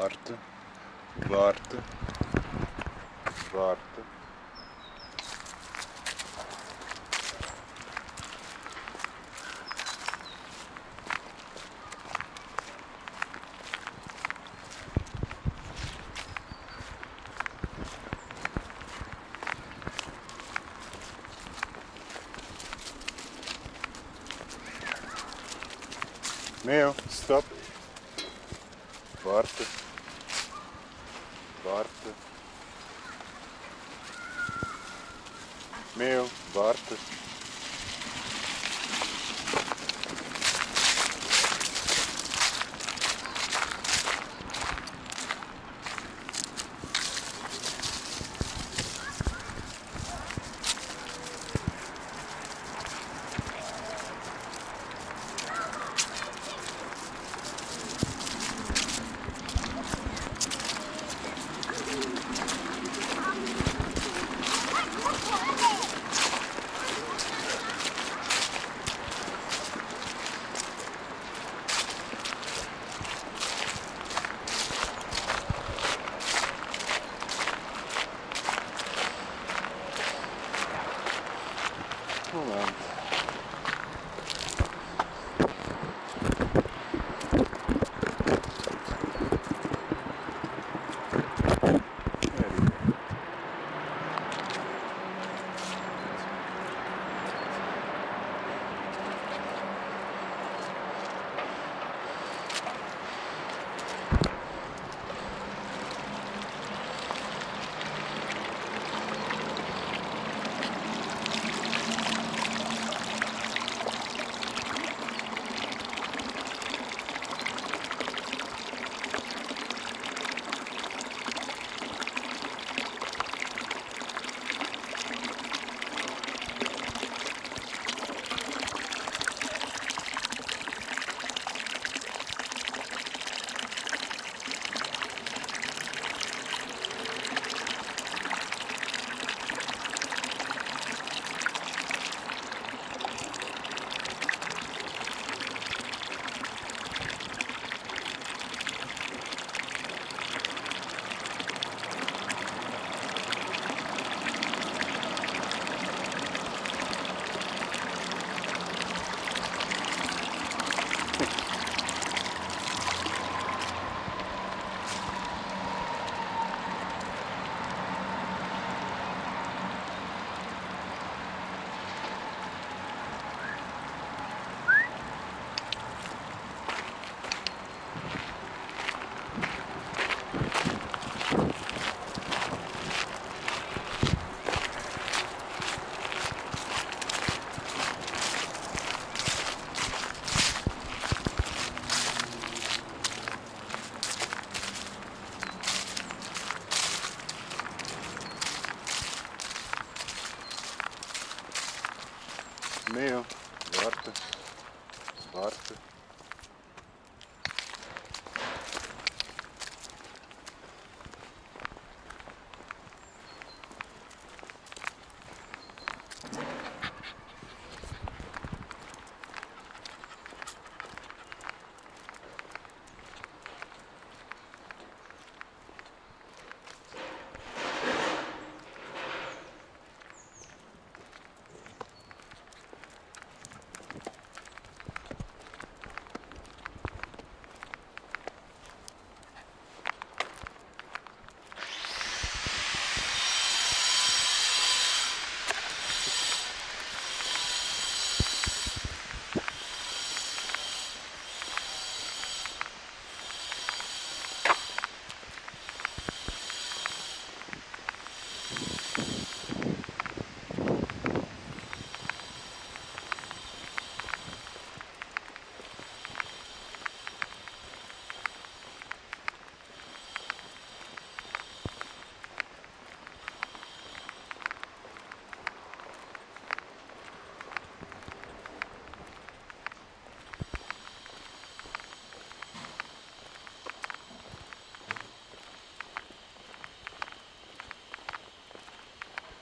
Warte. Warte. Warte. Meo, stop. Warte.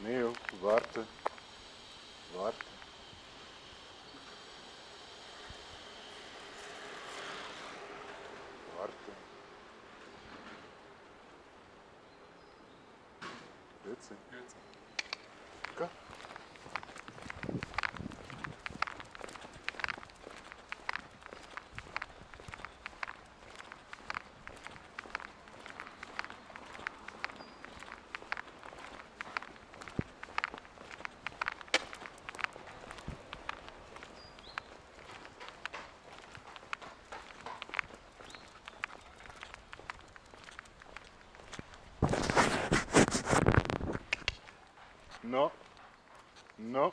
Meo, warte. Warte. Warte. Grüezi. Go. No. No.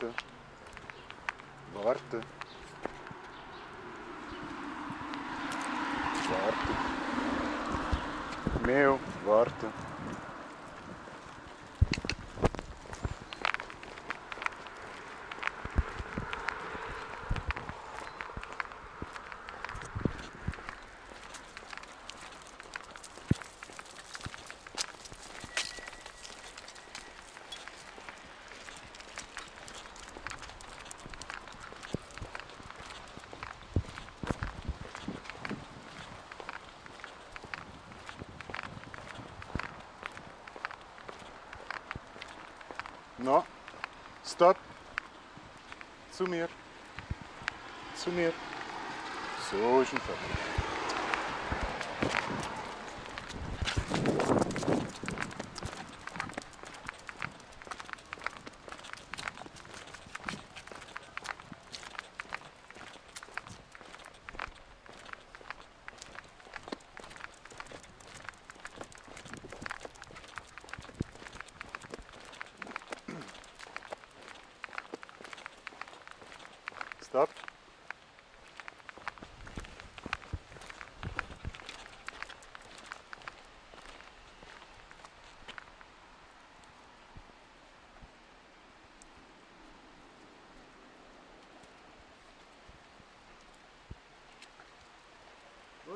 Warte. Warte. Warte. Meo, warte. No. Stop. Zu mir. Zu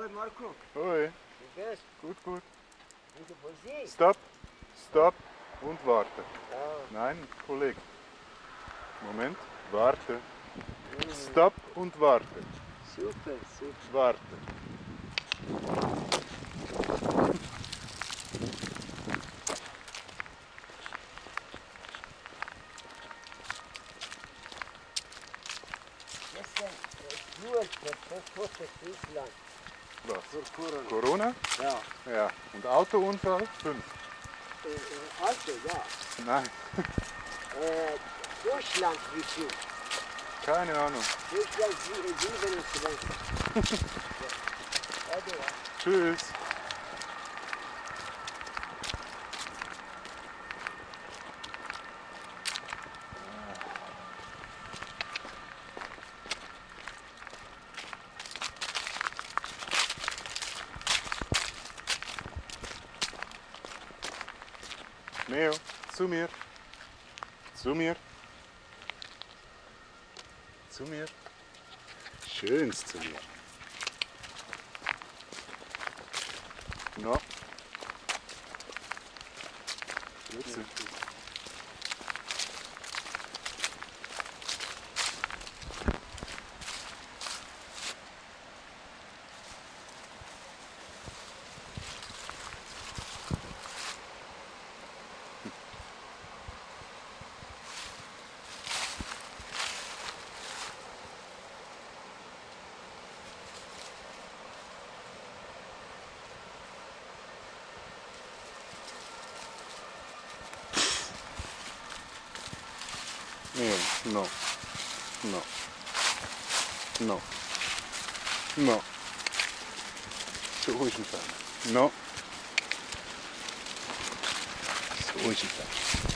Oi, Marco, Oi. wie geht's? Gut, gut. Wieder von Sie? Stop. Stop. Und warte. Nein, Kollege. Moment. Warte. Stop und warte. Super, super. Warte. Gestern äh, nur der tote Friesland. Was? Für Corona. Corona? Ja. Ja. Und Autounfall? Fünf. Äh, äh, also, ja. Nein. Äh, Deutschland, wie viel? Keine Ahnung. Deutschland, sie- 27. ja. Also, ja. Tschüss. Neo, zu mir. Zu mir. Zu mir. Schönst zu mir. No. Grüezi. Neo, no. No. No. No. So ist ein Fan. No. So ist ein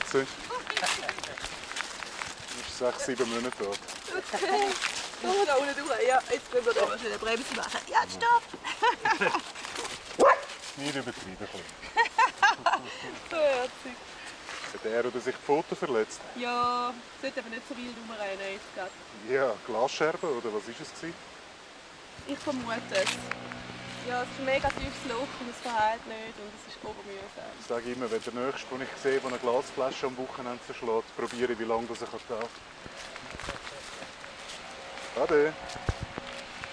40. Ich sage sieben Monate alt. Okay. Oh, da unten durch. Ja, jetzt können wir da mal eine Bremse machen. Ja, stopp! Nicht übertrieben. so herzig. Hat er oder sich die Pfote verletzt? Ja, sollte aber nicht so wild rumrennen. Ja, Glasscherben oder was war es? Ich vermute es. Ja, es ist ein mega tiefes Loch und es verheilt nicht und es ist obermühsam. Ich sage immer, wenn der Nächste, den ich sehe, der eine Glasflasche am Wochenende zerschlägt, probiere ich, wie lange das er kann. Ade.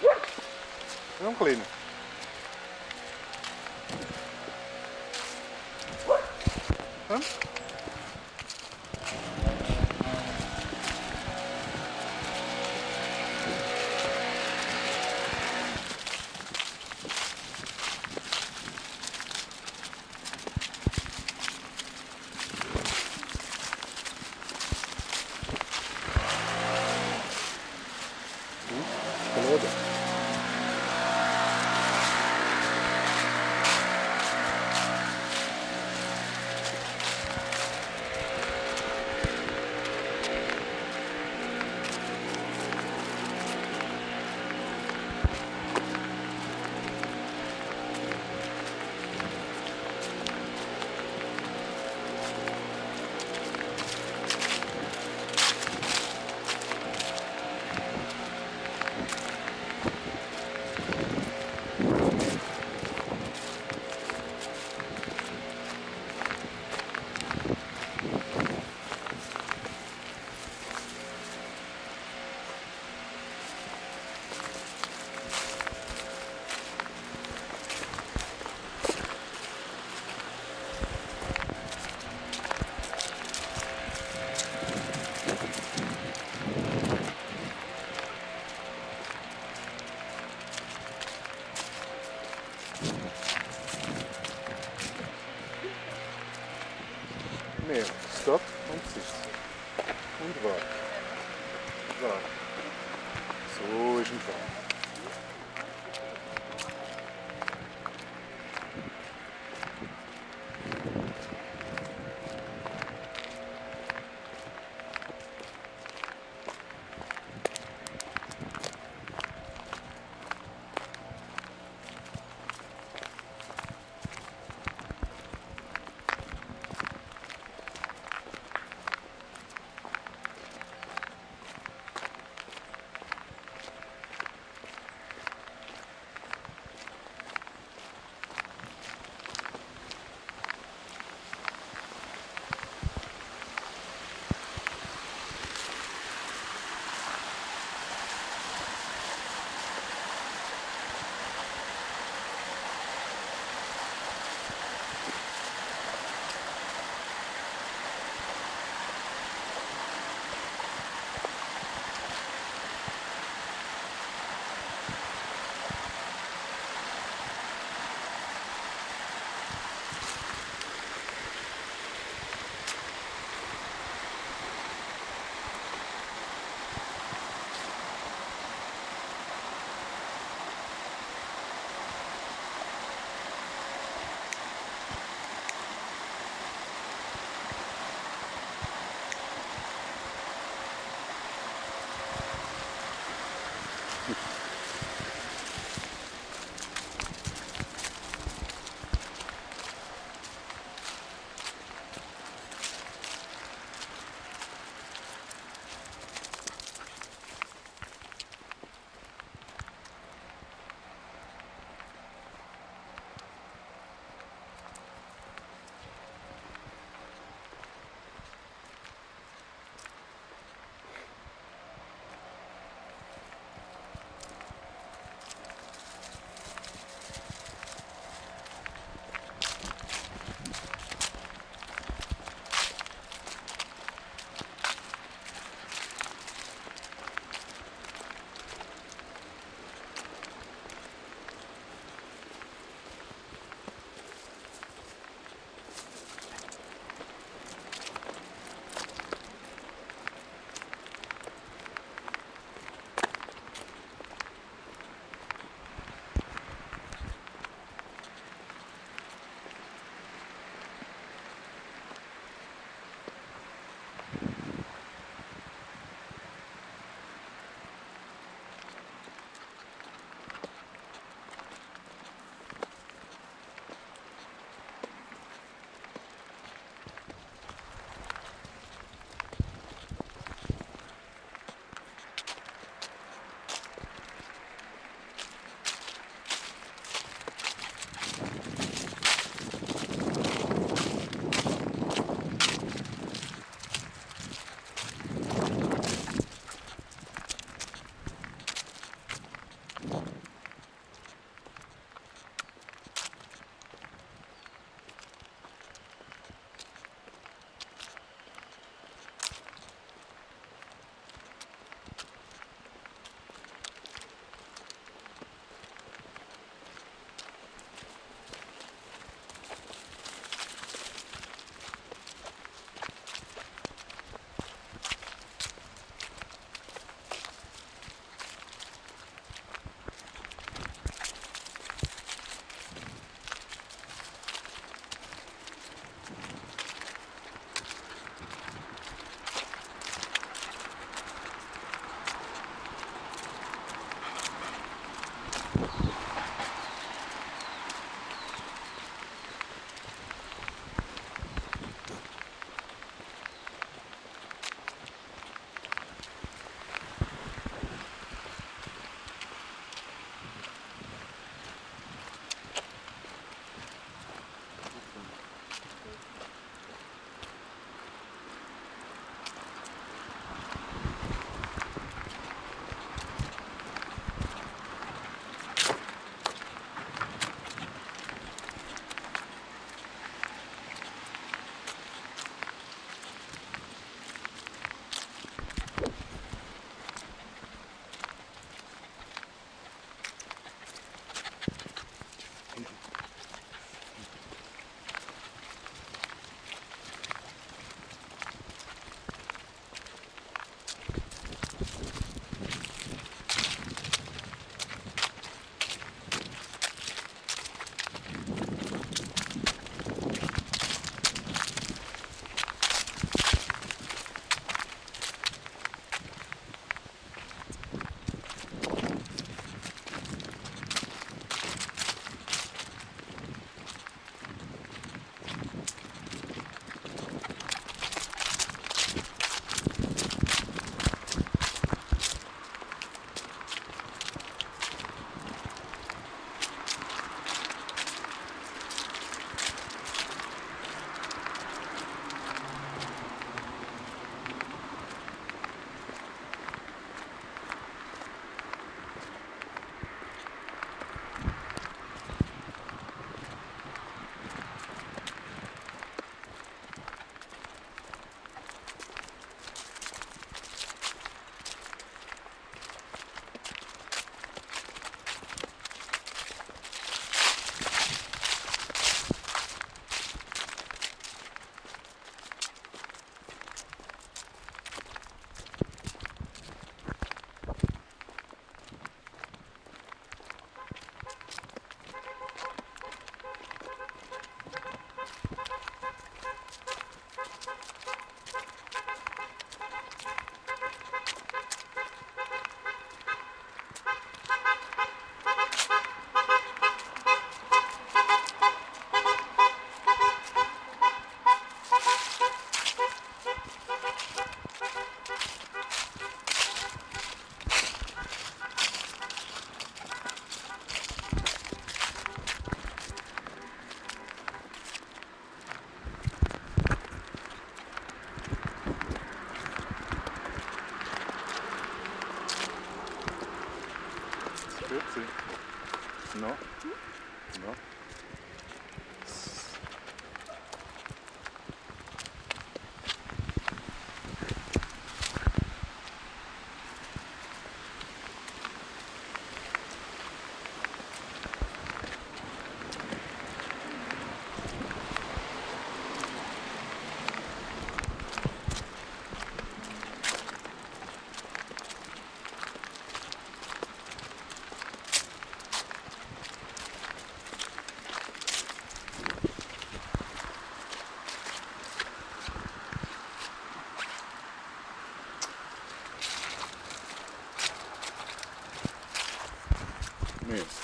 Ja, ein kleiner. Ja?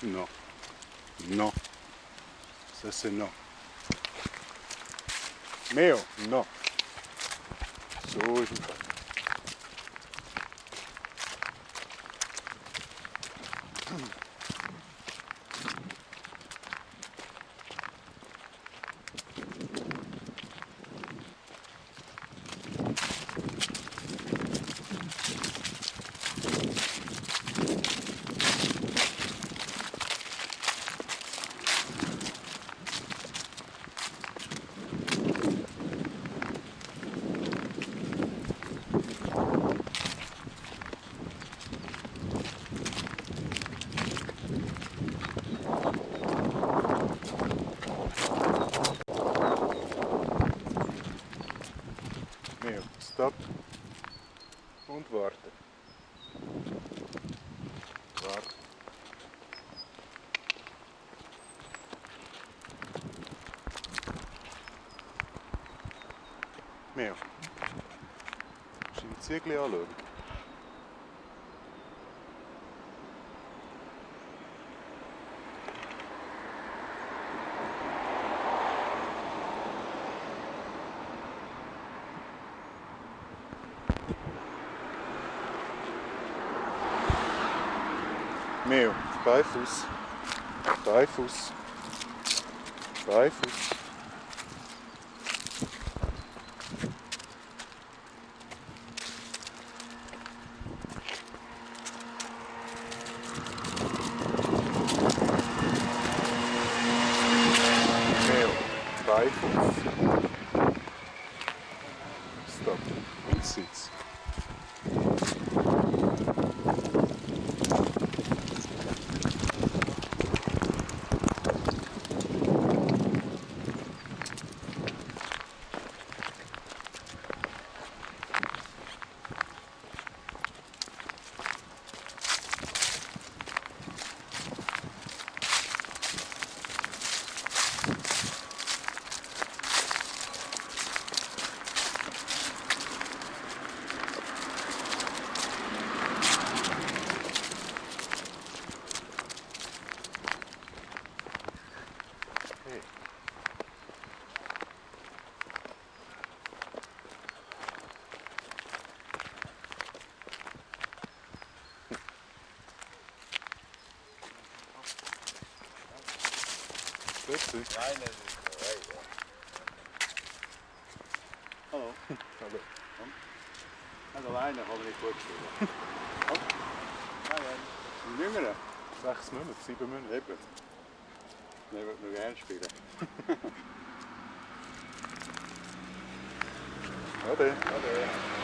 Non. Non. Ça c'est non. Meo, non. Du die Ziegel anschauen? Meo, Beifuß. Beifuß. Beifuß. Meo, Beifuß. Stop. Und Sitz. Hey. Grüezi. Nein, das ist korrekt, ja. Hallo. Hallo. Also alleine kann man nicht gut spielen. Oh. Nein, nein. Ein Jüngerer? Sechs Monate, sieben Monate. Eben. Der wird noch gerne spielen. Ade. Ade.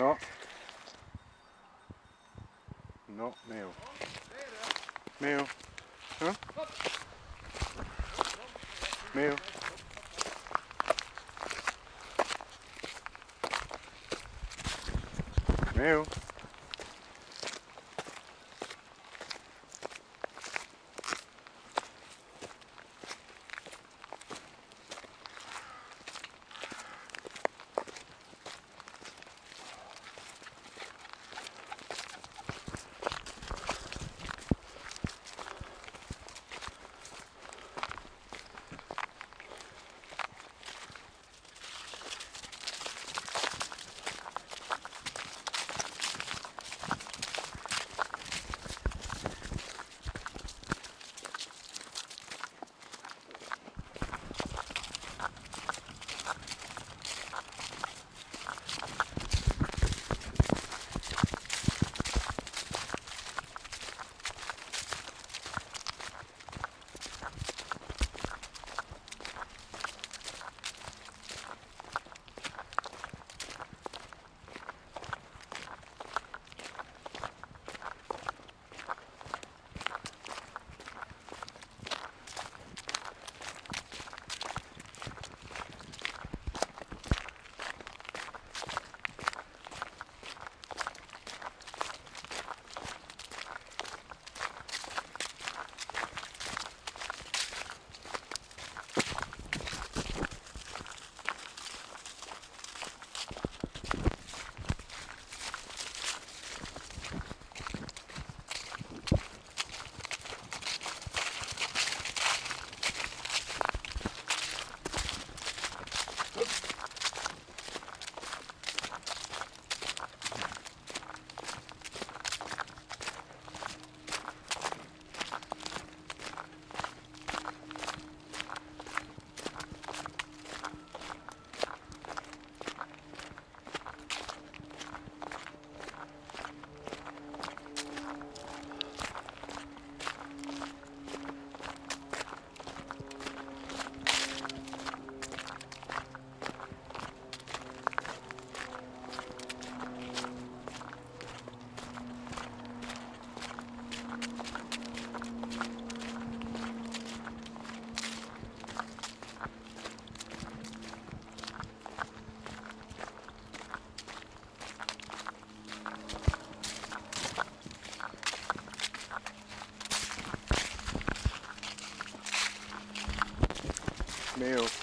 No. No, Meo. Meo. Huh? Meo. Meo. Meo.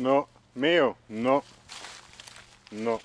No, Meo, no. No.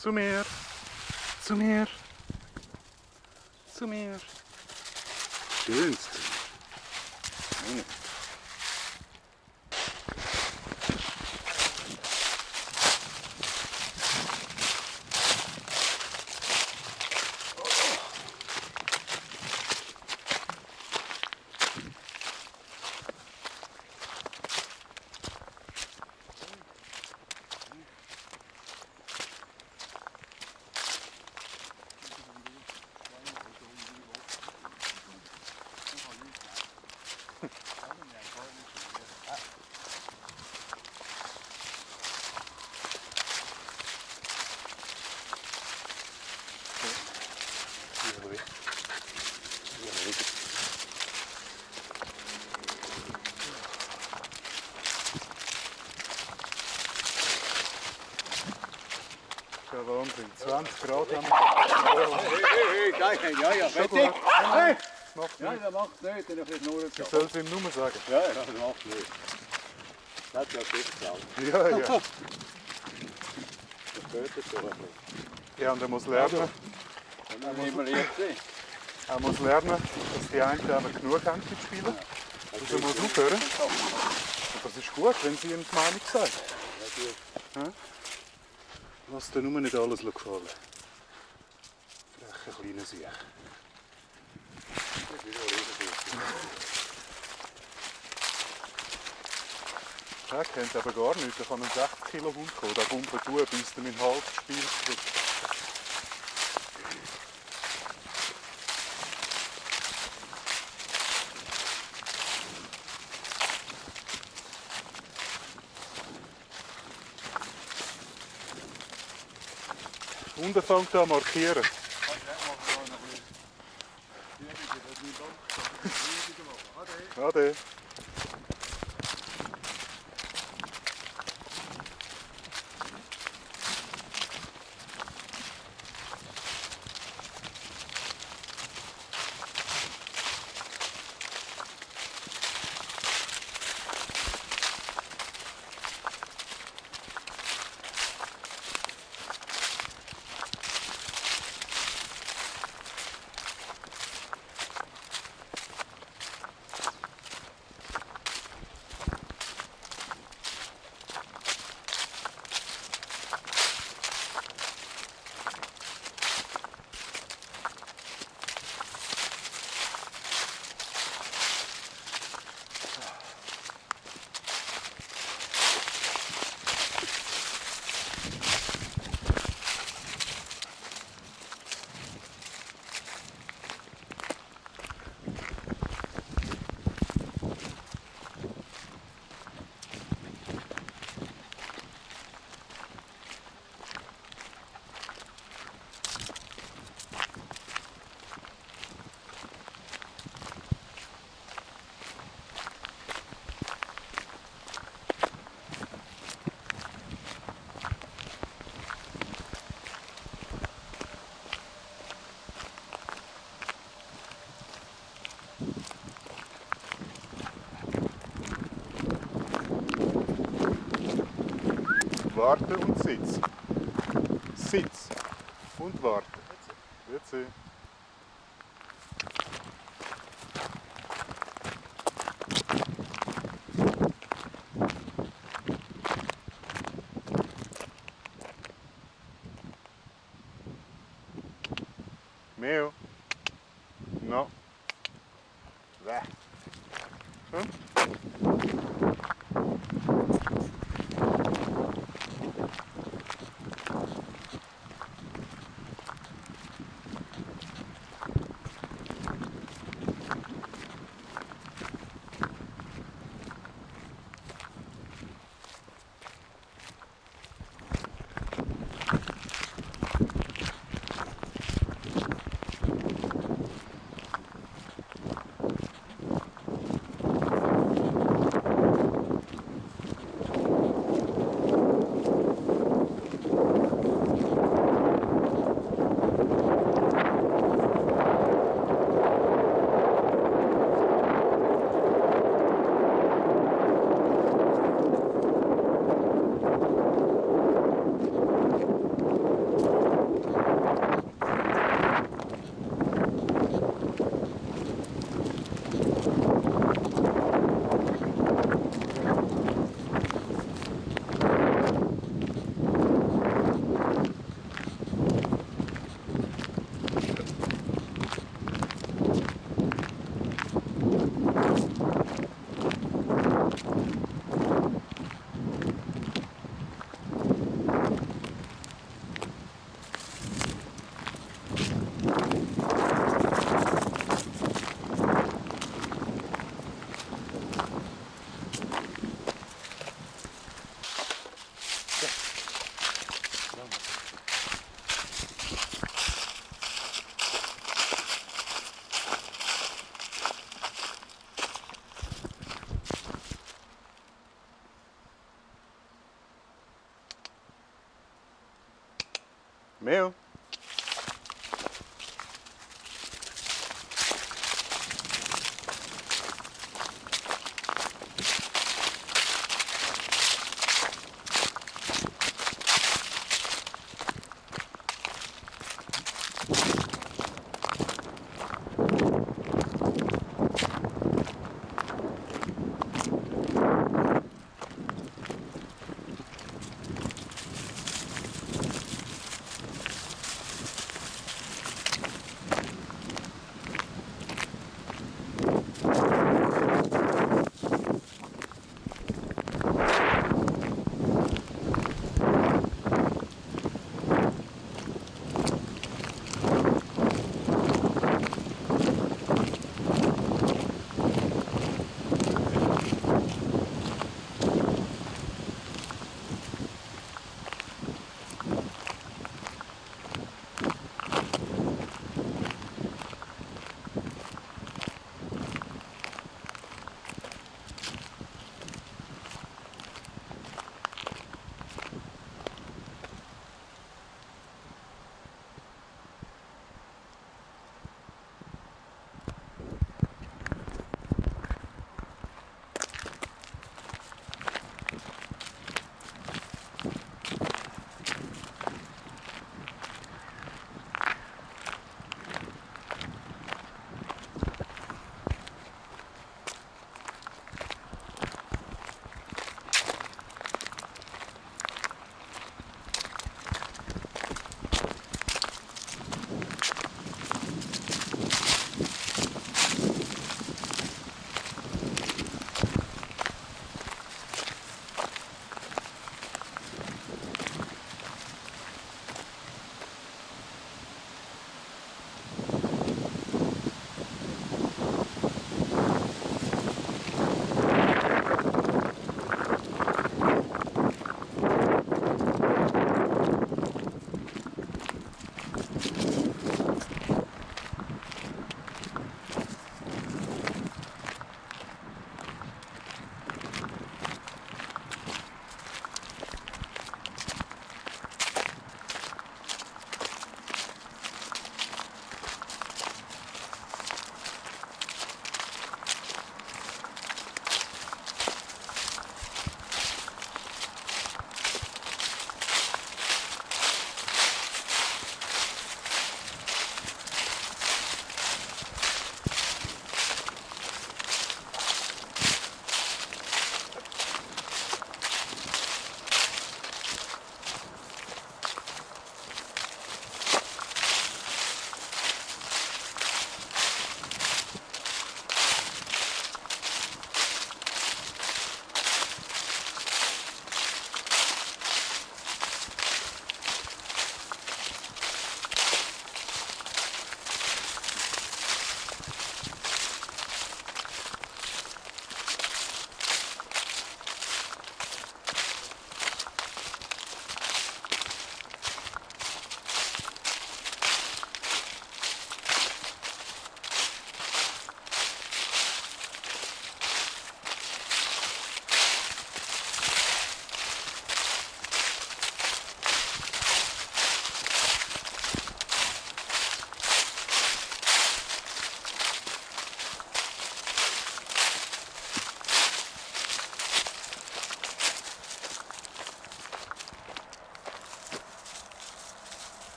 Zu mir. Zu mir. Zu mir. Schönst. Hm. Hier weg. Hier weg. Ja, Wahnsinn. 20 Grad haben wir. Hey, hey, hey, ja, ja, Schon fertig. Hey! Macht Ja, das macht nicht, dann ist es nur Ich soll es ihm nur sagen. Ja, ja, das macht nicht. Das hat ja geklappt. Ja, ja. Das gehört ein bisschen. Ja, und er muss lernen, dann muss jetzt er muss lernen, dass die einen genug haben zu spielen. Also er muss aufhören. Und das ist gut, wenn sie ihm die Meinung sagt. Ja? Lass dir nur nicht alles gefallen. Frecher kleiner Sieg. Der kennt aber gar nicht. Da kann ein 60 Kilo Hund kommen. Der bumpelt durch, bis er meinen Hals spielt. Unten fängt an markieren. Ade. Warte und sitz. Sitz und warte. Jetzt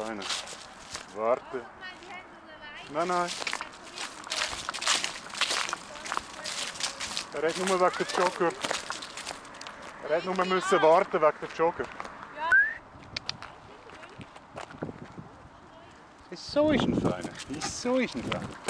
kleiner. Warte. Nein, nein. Er hat nur wegen der Jogger. Er hat nur müssen warten wegen der Jogger. So ist ein Feiner. So ist ein Feiner.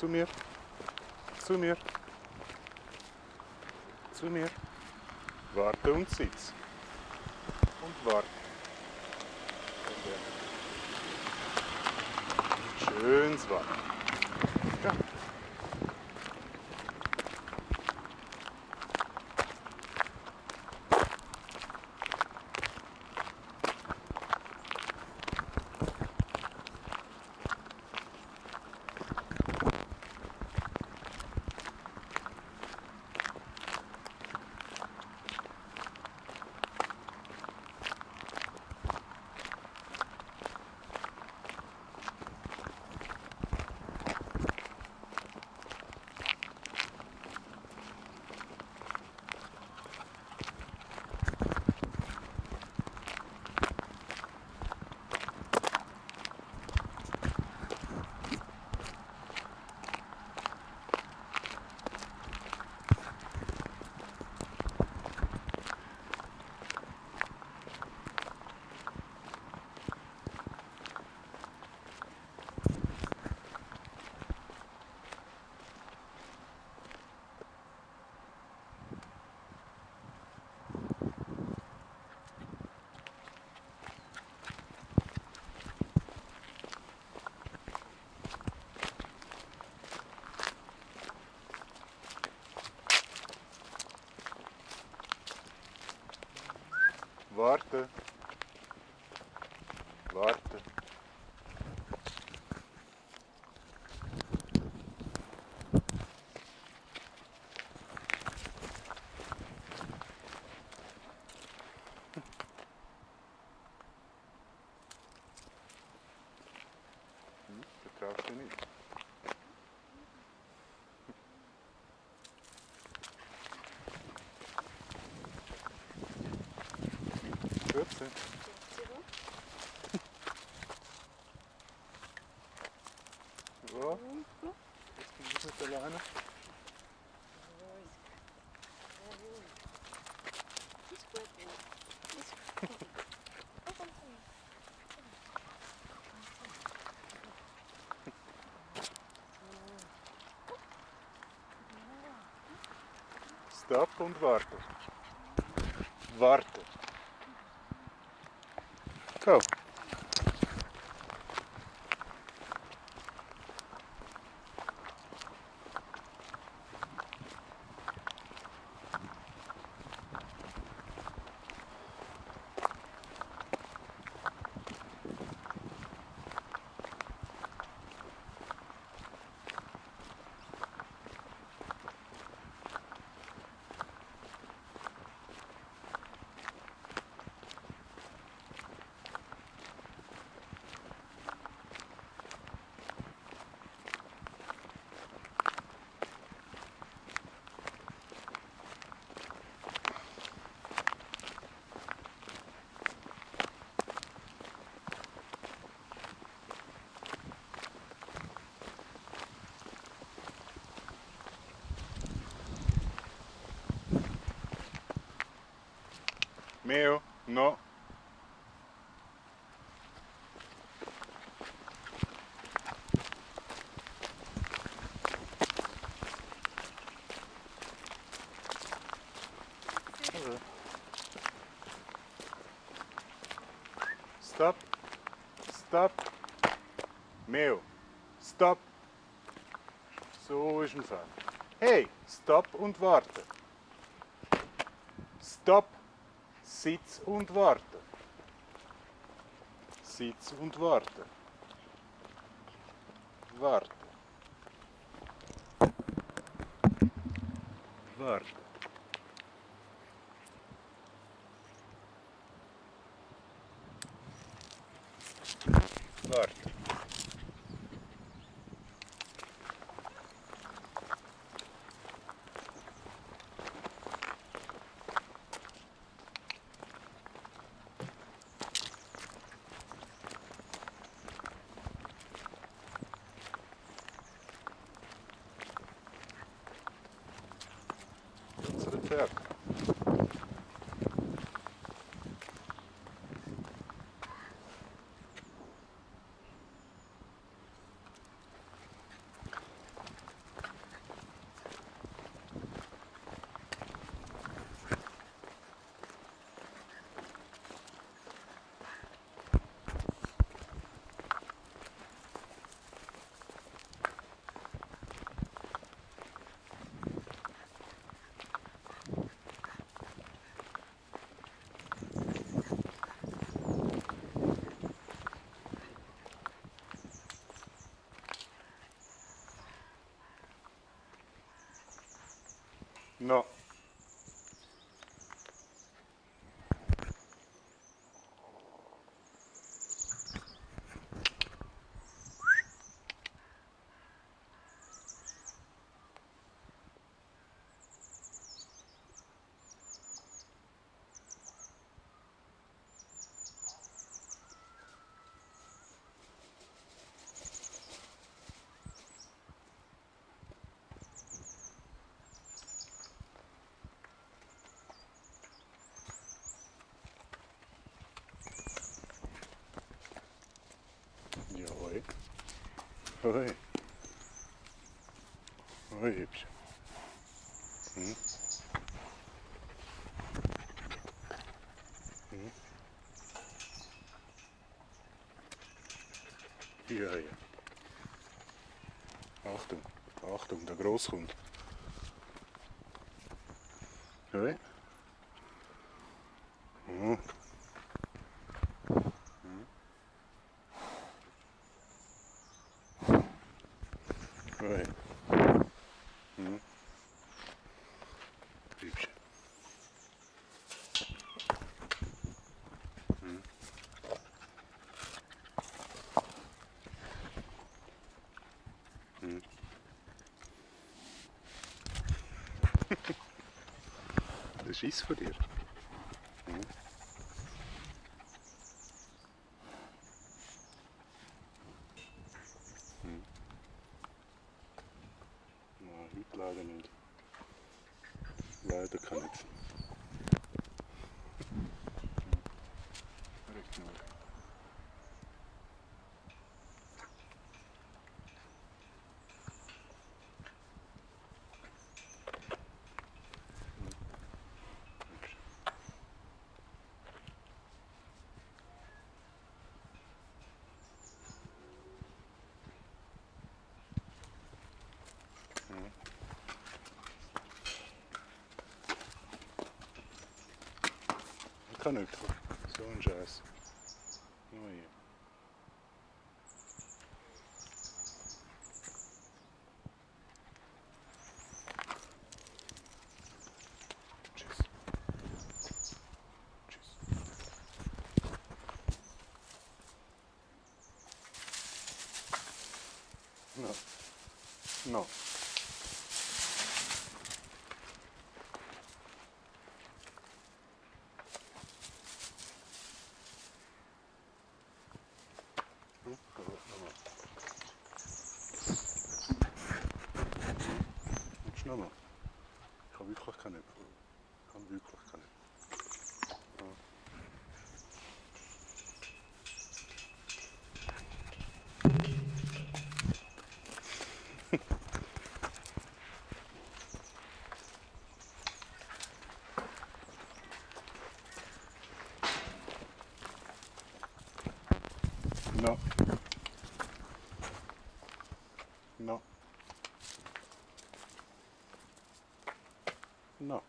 Zu mir. Zu mir. Zu mir. Warte und sitz. Und warte. Schönes Warten. վարտը, վարտը, Grüezi. Ja, jetzt bin. Stopp und warte. Warte. Go. Meo, no. Stop. Stop. Meo. Stop. So ist es an. Hey, stopp und warte. Stopp. Sitz und warte. Sitz und warte. No. Hoi. Hoi, Hübsch. Hm? Hm? Ja, ja. Achtung, Achtung, der Gross kommt. Hoi. Hm. Hoi. Hm. Hübsch. Hm. Hm. Das ist von dir. Nicht. So ein Scheiß. No. No. No.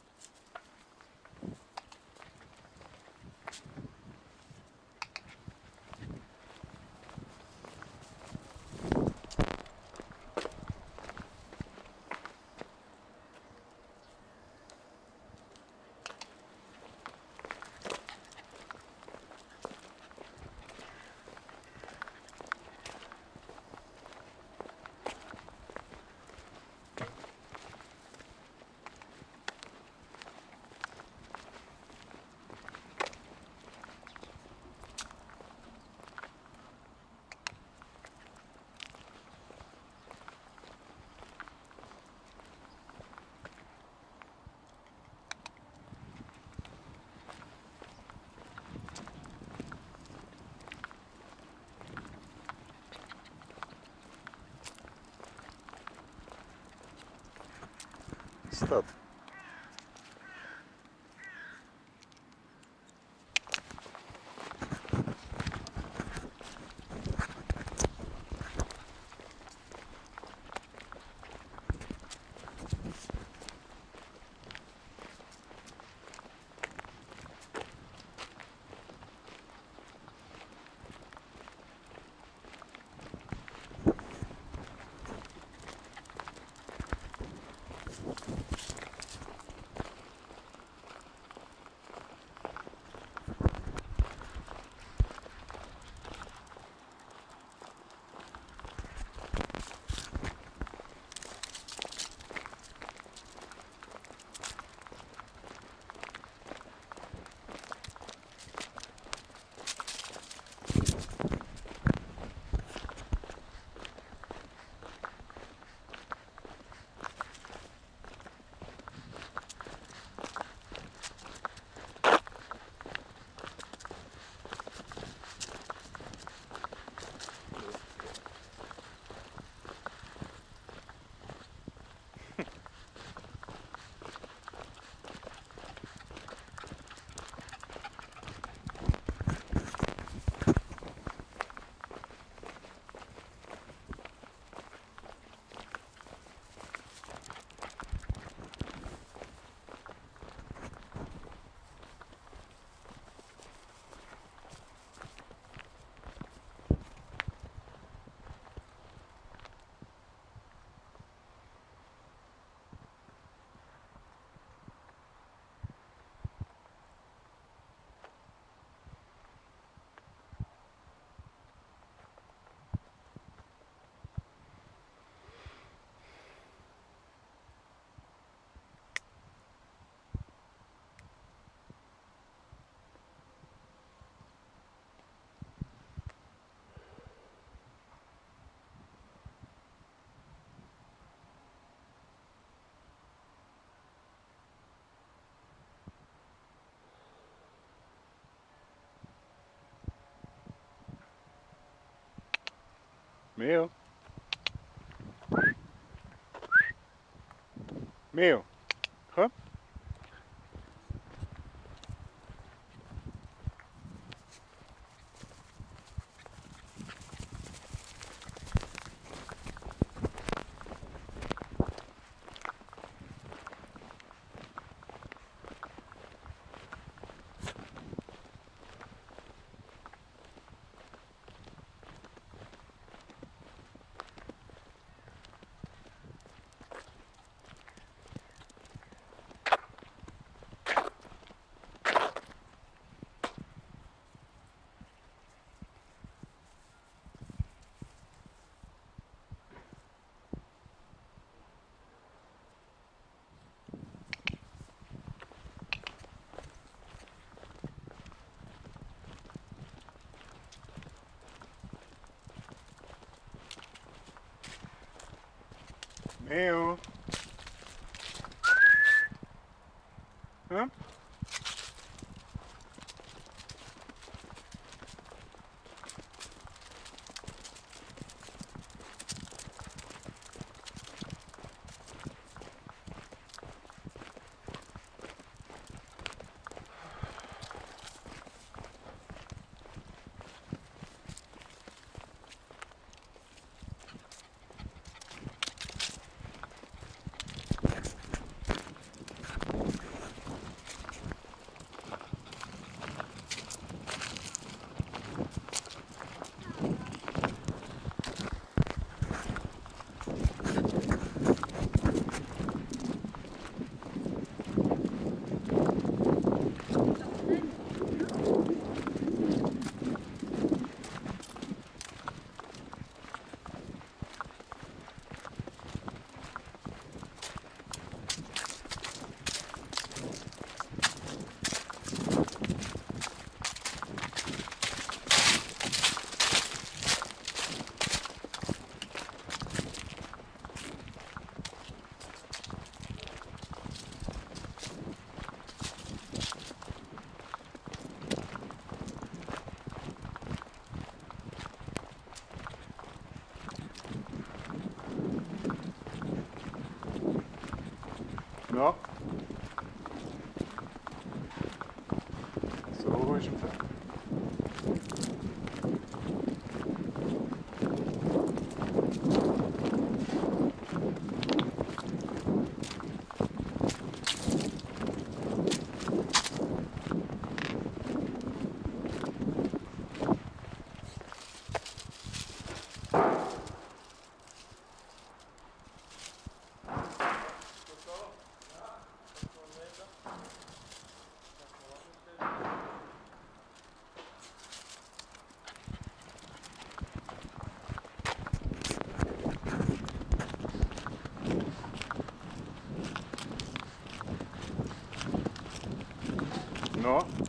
Stop. Meo. Meo. Komm. Meo. No.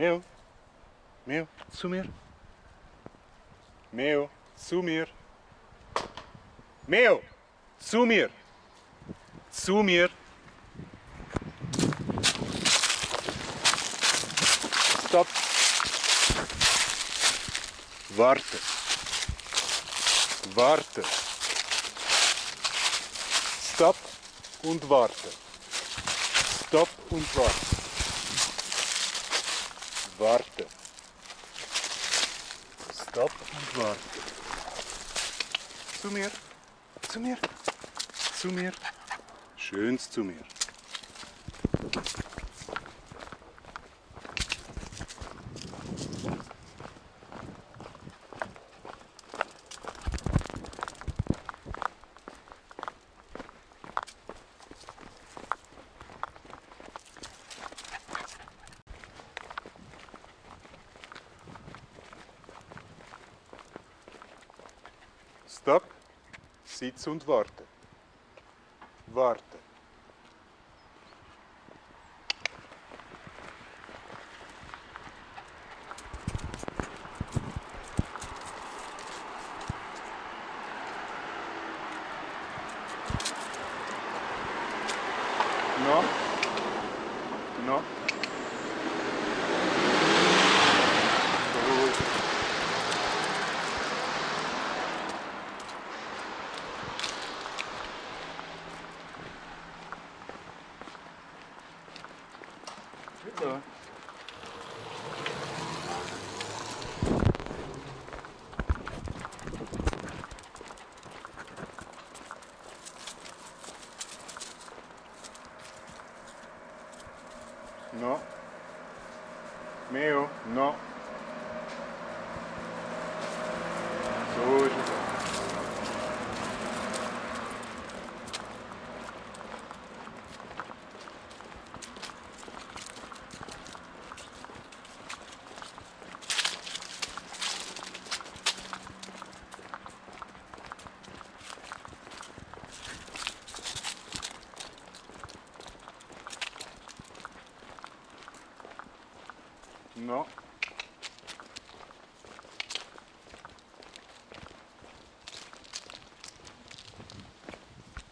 Meu, meu, sumir. Meu, sumir. Meu, sumir. Sumir. Stop. Warte. Warte. Stop und warte. Stop und warte. Warte. Stopp und warte. Zu mir. Zu mir. Zu mir. Schöns zu mir. Stopp. Sitz und warte. Warte. No. No. Ruhig. So. No. Meo, no. So ist es. No.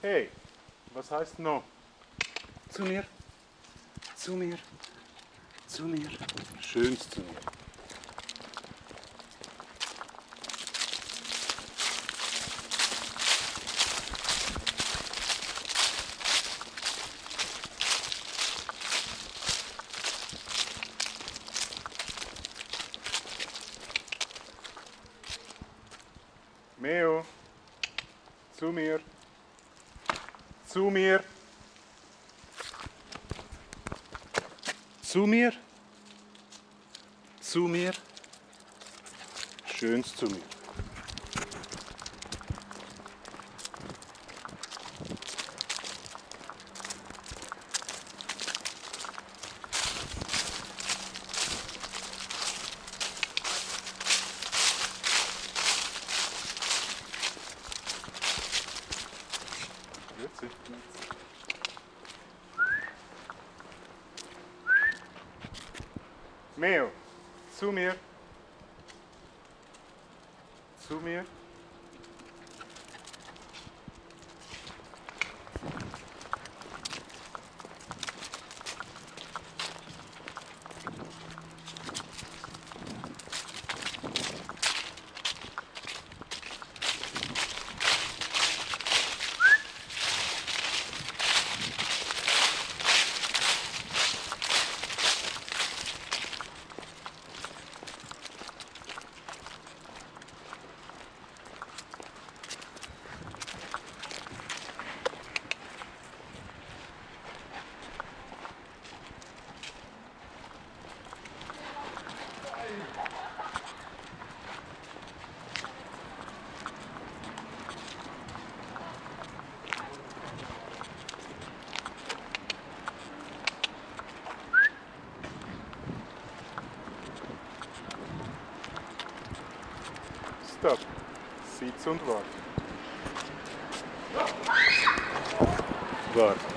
Hey, was heißt no? Zu mir. Zu mir. Zu mir. Schönst zu mir. Meo, zu mir, zu mir, zu mir, zu mir, schönst zu mir. Grüezi. Meo, zu mir. Zu mir. Stopp. Sitz und warte.